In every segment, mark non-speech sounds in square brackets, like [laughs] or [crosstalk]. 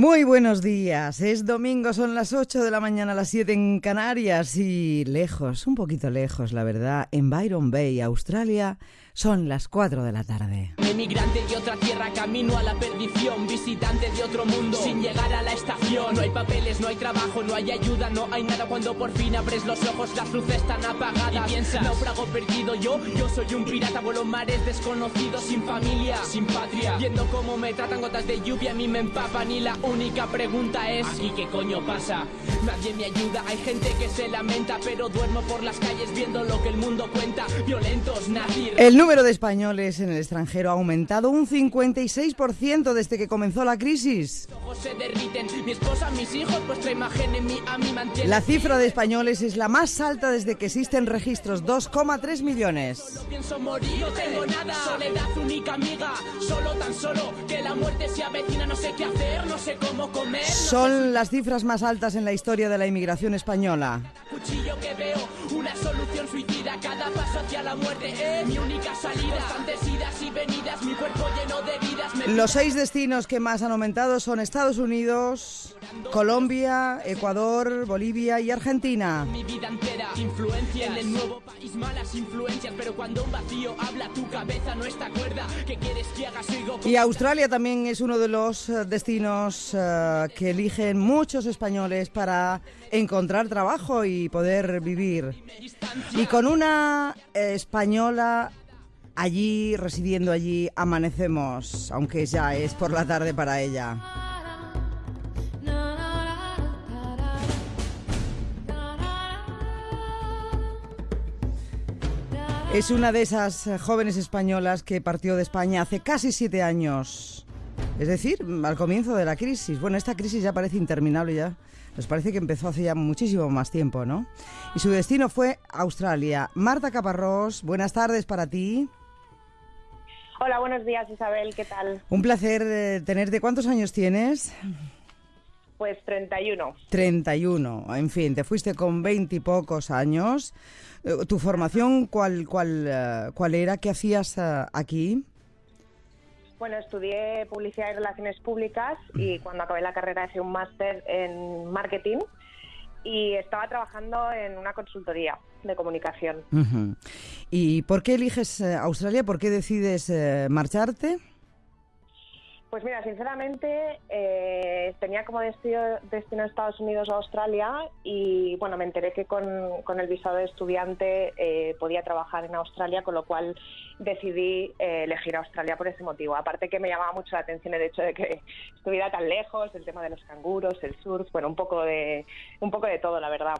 Muy buenos días. Es domingo, son las 8 de la mañana, las 7 en Canarias y lejos, un poquito lejos, la verdad, en Byron Bay, Australia, son las 4 de la tarde. Emigrante de otra tierra, camino a la perdición. Visitante de otro mundo, sin llegar a la estación. No hay papeles, no hay trabajo, no hay ayuda, no hay nada. Cuando por fin abres los ojos, las luces están apagadas. Y piensas, naufrago perdido yo, yo soy un pirata. Vuelo mares desconocidos, sin familia, sin patria. Viendo cómo me tratan gotas de lluvia, a mí me empapan. Y la única pregunta es: ¿aquí qué coño pasa? Nadie me ayuda, hay gente que se lamenta. Pero duermo por las calles viendo lo que el mundo cuenta. Violentos, nazis. El número de españoles en el extranjero ha aumentado un 56% desde que comenzó la crisis. La cifra de españoles es la más alta desde que existen registros, 2,3 millones. Son las cifras más altas en la historia de la inmigración española. Suicida. Cada paso hacia la muerte es mi única salida. Constantes idas y venidas. Mi cuerpo lleno de vidas. Me Los seis destinos que más han aumentado son Estados Unidos, Colombia, Ecuador, Bolivia y Argentina. mi vida entera. Influencia en el nuevo país, malas influencias. Pero cuando un vacío habla, tu cabeza no está cuerda. ¿Qué quieres que haga? Sigo Y Australia también es uno de los eh, destinos eh, que eligen muchos españoles para encontrar trabajo y poder vivir. Y con una eh, española allí, residiendo allí, amanecemos, aunque ya es por la tarde para ella. Es una de esas eh, jóvenes españolas que partió de España hace casi siete años. Es decir, al comienzo de la crisis. Bueno, esta crisis ya parece interminable ya. Nos parece que empezó hace ya muchísimo más tiempo, ¿no? Y su destino fue Australia. Marta Caparrós, buenas tardes para ti. Hola, buenos días Isabel, ¿qué tal? Un placer eh, tenerte. ¿Cuántos años tienes? Pues 31. 31. En fin, te fuiste con 20 y pocos años. Eh, ¿Tu formación cuál, cuál, eh, cuál era? ¿Qué hacías aquí? Bueno, estudié publicidad y relaciones públicas y cuando acabé la carrera hice un máster en marketing y estaba trabajando en una consultoría de comunicación. ¿Y por qué eliges eh, Australia? ¿Por qué decides eh, marcharte? Pues mira, sinceramente eh, tenía como destino, destino Estados Unidos o Australia y bueno, me enteré que con, con el visado de estudiante eh, podía trabajar en Australia, con lo cual decidí eh, elegir Australia por ese motivo. Aparte que me llamaba mucho la atención el hecho de que estuviera tan lejos, el tema de los canguros, el surf, bueno, un poco de, un poco de todo, la verdad.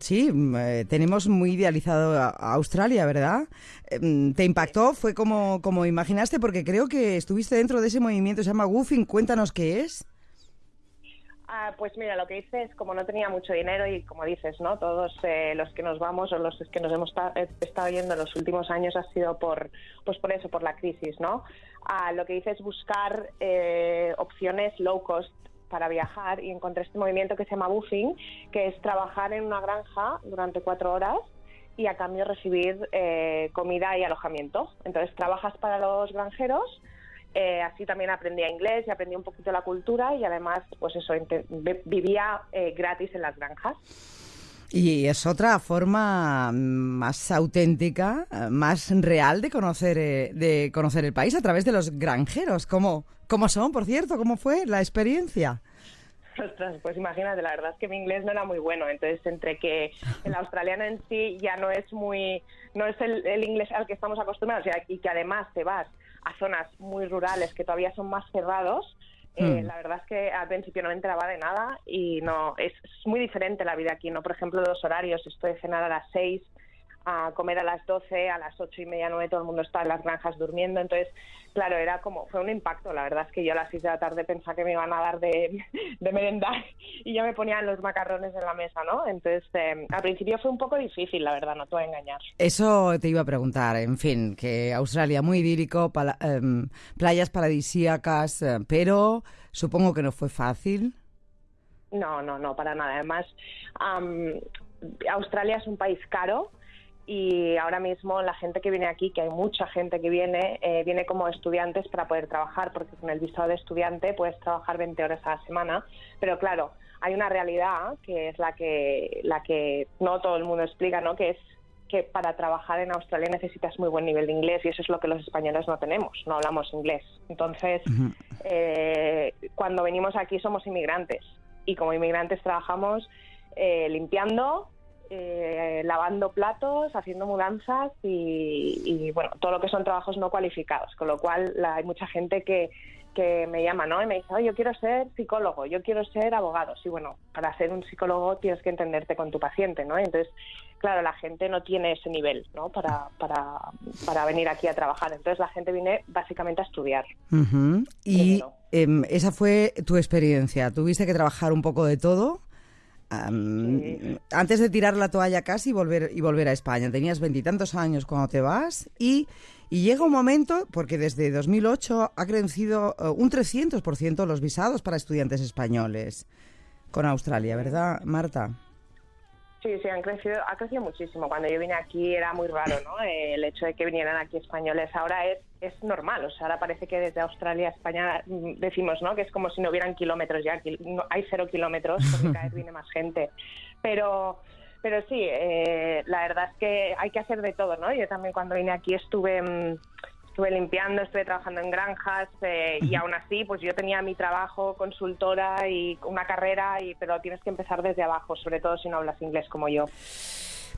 Sí, mm, eh, tenemos muy idealizado a- a Australia, ¿verdad? Eh, mm, ¿Te impactó? ¿Fue como, como imaginaste? Porque creo que estuviste dentro de ese movimiento, se llama Woofing. Cuéntanos qué es. Ah, pues mira, lo que hice es, como no tenía mucho dinero y como dices, ¿no? Todos eh, los que nos vamos o los que nos hemos eh, estado yendo en los últimos años ha sido por, pues por eso, por la crisis, ¿no? Ah, lo que hice es buscar eh, opciones low cost para viajar y encontré este movimiento que se llama buffing, que es trabajar en una granja durante cuatro horas y a cambio recibir comida y alojamiento. Entonces trabajas para los granjeros eh, así también aprendía inglés y aprendí un poquito la cultura y además, pues eso, vivía eh, gratis en las granjas. Y es otra forma mm, más auténtica, eh, más real de conocer, eh, de conocer el país a través de los granjeros. ¿Cómo, ¿Cómo son, por cierto? ¿Cómo fue la experiencia? [laughs] Ostras, pues imagínate, la verdad es que mi inglés no era muy bueno, entonces entre que el [laughs] australiano en sí ya no es muy, no es el, el inglés al que estamos acostumbrados y que además te vas a zonas muy rurales que todavía son más cerrados, eh, Hmm. la verdad es que al principio no me enteraba de nada y no, es, es muy diferente la vida aquí, ¿no? Por ejemplo, los horarios, esto de cenar a las 6, a comer a las 12, a las ocho y media, nueve, todo el mundo está en las granjas durmiendo. Entonces, claro, era como, fue un impacto. La verdad es que yo a las 6 de la tarde pensaba que me iban a dar de, [laughs] de merendar y ya me ponían los macarrones en la mesa, ¿no? Entonces, eh, al principio fue un poco difícil, la verdad, no te voy a engañar. Eso te iba a preguntar, en fin, que Australia muy idílico, pala- em, playas paradisíacas, eh, pero supongo que no fue fácil. No, no, no, para nada. Además, am, Australia es un país caro y ahora mismo la gente que viene aquí, que hay mucha gente que viene, eh, viene como estudiantes para poder trabajar, porque con el visado de estudiante puedes trabajar 20 horas a la semana, pero claro, hay una realidad que es la que, la que no todo el mundo explica, ¿no? que es que para trabajar en Australia necesitas muy buen nivel de inglés y eso es lo que los españoles no tenemos, no hablamos inglés. Entonces, eh, cuando venimos aquí somos inmigrantes y como inmigrantes trabajamos eh, limpiando, eh, lavando platos, haciendo mudanzas y, bueno, todo lo que son trabajos no cualificados, con lo cual hay mucha gente que, que me llama, ¿no? Y me dice, oh, yo quiero ser psicólogo, yo quiero ser abogado. Sí, bueno, para ser un psicólogo tienes que entenderte con tu paciente, ¿no? Entonces, claro, la gente no tiene ese nivel, ¿no? Para, para, para venir aquí a trabajar. Entonces, la gente viene básicamente a estudiar. Y em, esa fue tu experiencia. ¿Tuviste que trabajar un poco de todo? Antes de tirar la toalla casi y volver, y volver a España. Tenías veintitantos años cuando te vas y y llega un momento, porque desde 2008 ha crecido uh, un 300% los visados para estudiantes españoles con Australia, ¿verdad, Marta? Sí, sí, han crecido, ha crecido muchísimo. Cuando yo vine aquí era muy raro, ¿no? El hecho de que vinieran aquí españoles ahora es, es normal. O sea, ahora parece que desde Australia a España mm, decimos, ¿no? Que es como si no hubieran kilómetros ya. Hay cero kilómetros porque cada vez viene más gente. Pero pero sí, eh, la verdad es que hay que hacer de todo, ¿no? Yo también cuando vine aquí estuve mm, estuve limpiando, estuve trabajando en granjas eh, y aún así, pues yo tenía mi trabajo, consultora y una carrera, y pero tienes que empezar desde abajo, sobre todo si no hablas inglés como yo.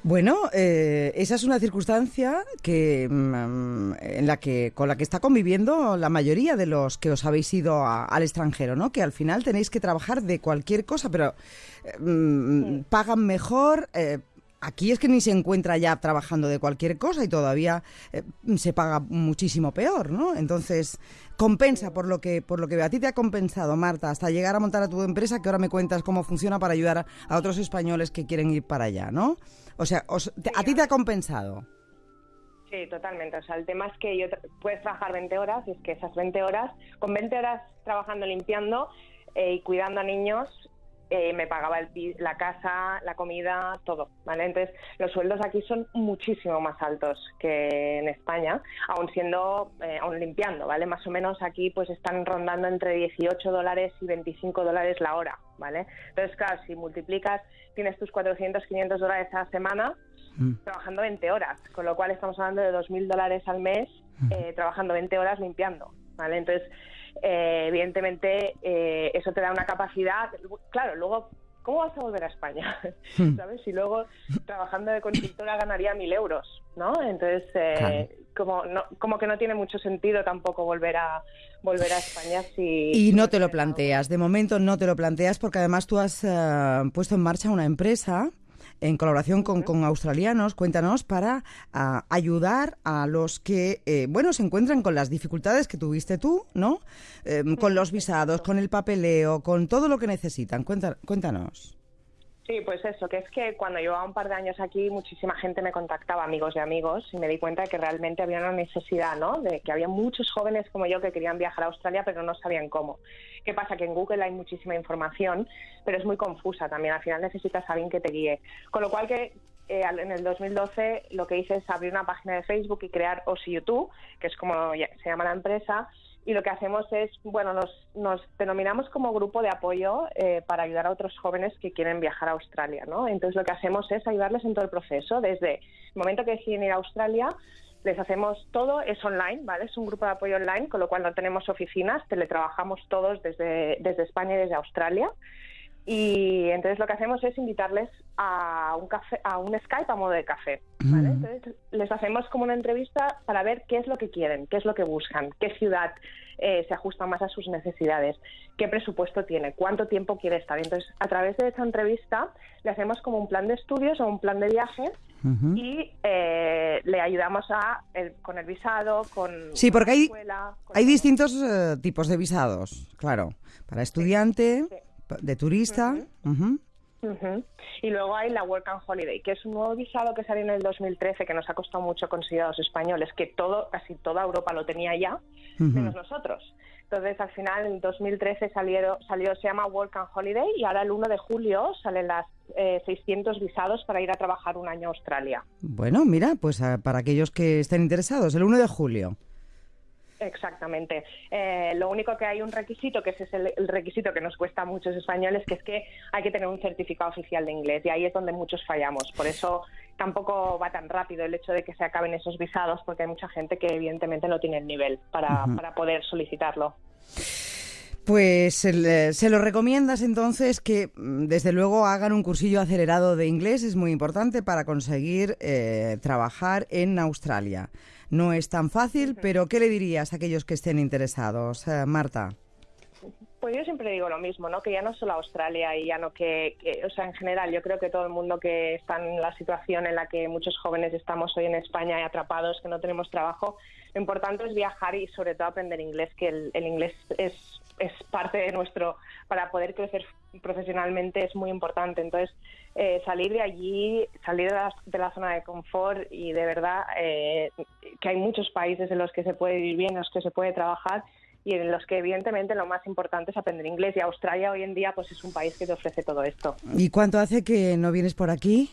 Bueno, eh, esa es una circunstancia que, mm, en la que, con la que está conviviendo la mayoría de los que os habéis ido al extranjero, ¿no? Que al final tenéis que trabajar de cualquier cosa, pero eh, mm, pagan mejor. Eh, aquí es que ni se encuentra ya trabajando de cualquier cosa y todavía se paga muchísimo peor, ¿no? Entonces compensa por lo que por lo que a ti te ha compensado, Marta, hasta llegar a montar a tu empresa, que ahora me cuentas cómo funciona para ayudar a otros españoles que quieren ir para allá, ¿no? O sea, ¿a ti te ha compensado? Sí, totalmente. O sea, el tema es que yo puedes trabajar 20 horas y es que esas 20 horas, con 20 horas trabajando limpiando eh, y cuidando a niños, eh, me pagaba el, la casa, la comida, todo, ¿vale? Entonces, los sueldos aquí son muchísimo más altos que en España, aún siendo, eh, aún limpiando, ¿vale? Más o menos aquí pues están rondando entre 18 dólares y 25 dólares la hora, ¿vale? Entonces, claro, si multiplicas, tienes tus 400, 500 dólares a la semana, mm. trabajando 20 horas, con lo cual estamos hablando de 2.000 dólares al mes mm. eh, trabajando 20 horas limpiando, ¿vale? Entonces, eh, evidentemente eh, eso te da una capacidad, claro, luego, ¿cómo vas a volver a España? Hmm. [laughs] ¿Sabes? Y luego trabajando de consultora ganaría mil euros, ¿no? Entonces, eh, como, no, como que no tiene mucho sentido tampoco volver a volver a España si... Y no te lo planteas, de momento no te lo planteas porque además tú has puesto en marcha una empresa en colaboración con, con australianos, cuéntanos, para ayudar a los que, eh, bueno, se encuentran con las dificultades que tuviste tú, ¿no? Em, con los visados, con el papeleo, con todo lo que necesitan. cuéntanos. Sí, pues eso, que es que cuando llevaba un par de años aquí, muchísima gente me contactaba, amigos y amigos, y me di cuenta de que realmente había una necesidad, ¿no? De que había muchos jóvenes como yo que querían viajar a Australia, pero no sabían cómo. ¿Qué pasa? Que en Google hay muchísima información, pero es muy confusa también. Al final necesitas a alguien que te guíe. Con lo cual que eh, en el 2012 lo que hice es abrir una página de Facebook y crear OSI que es como se llama la empresa, y lo que hacemos es, bueno, nos, nos denominamos como grupo de apoyo eh, para ayudar a otros jóvenes que quieren viajar a Australia, ¿no? Entonces lo que hacemos es ayudarles en todo el proceso, desde el momento que deciden ir a Australia, les hacemos todo, es online, ¿vale? Es un grupo de apoyo online, con lo cual no tenemos oficinas, teletrabajamos todos desde, desde España y desde Australia. Y entonces lo que hacemos es invitarles a un café, a un Skype a modo de café. ¿vale? Entonces les hacemos como una entrevista para ver qué es lo que quieren, qué es lo que buscan, qué ciudad eh, se ajusta más a sus necesidades, qué presupuesto tiene, cuánto tiempo quiere estar. Entonces, a través de esa entrevista le hacemos como un plan de estudios o un plan de viaje y eh, le ayudamos a con el visado, con sí, porque hay, hay distintos eh, tipos de visados, claro, para estudiante de turista. Y luego hay la Work and Holiday, que es un nuevo visado que salió en el 2013 que nos ha costado mucho conseguir a los españoles, que todo, casi toda Europa lo tenía ya, menos nosotros. Entonces, al final, en 2013 salió, salió, se llama Work and Holiday y ahora el 1 de julio salen las 600 visados para ir a trabajar un año a Australia. Bueno, mira, pues para aquellos que estén interesados, el 1 de julio. Exactamente. Eh, lo único que hay un requisito, que ese es el, requisito que nos cuesta a muchos españoles, que es que hay que tener un certificado oficial de inglés y ahí es donde muchos fallamos. Por eso tampoco va tan rápido el hecho de que se acaben esos visados, porque hay mucha gente que evidentemente no tiene el nivel para, para poder solicitarlo. Pues eh, se lo recomiendas entonces que mm, desde luego hagan un cursillo acelerado de inglés, es muy importante para conseguir eh, trabajar en Australia. No es tan fácil, pero ¿qué le dirías a aquellos que estén interesados, eh, Marta? Pues yo siempre digo lo mismo, ¿no? Que ya no solo Australia y ya no que, o sea, en general, yo creo que todo el mundo que está en la situación en la que muchos jóvenes estamos hoy en España y atrapados, que no tenemos trabajo, lo importante es viajar y sobre todo aprender inglés, que el, inglés es, es parte de nuestro, para poder crecer profesionalmente es muy importante. Entonces, eh, salir de allí, salir de la, zona de confort y de verdad eh, que hay muchos países en los que se puede vivir bien, en los que se puede trabajar y en los que evidentemente lo más importante es aprender inglés y Australia hoy en día pues es un país que te ofrece todo esto. ¿Y cuánto hace que no vienes por aquí?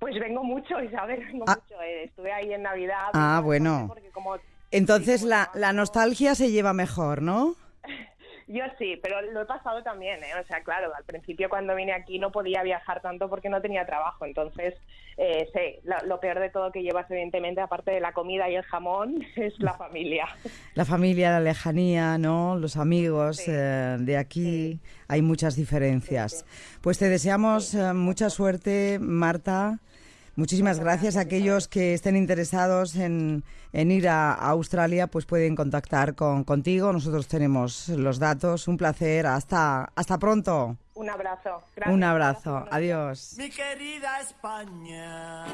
Pues vengo mucho, Isabel, vengo ah. mucho. Eh, estuve ahí en Navidad. Ah, bueno. Entonces la, la nostalgia se lleva mejor, ¿no? Yo sí, pero lo he pasado también, ¿eh? O sea, claro, al principio cuando vine aquí no podía viajar tanto porque no tenía trabajo, entonces, eh, sí, lo, peor de todo que llevas, evidentemente, aparte de la comida y el jamón, [laughs] es la familia. [laughs] La familia, la lejanía, ¿no? Los amigos eh, de aquí, hay muchas diferencias. Pues te deseamos eh, mucha suerte, Marta. Muchísimas gracias. a Aquellos que estén interesados en, ir a, Australia, pues pueden contactar con, contigo. Nosotros tenemos los datos. Un placer. Hasta, hasta pronto. Un abrazo. Un abrazo. Adiós. Mi querida España.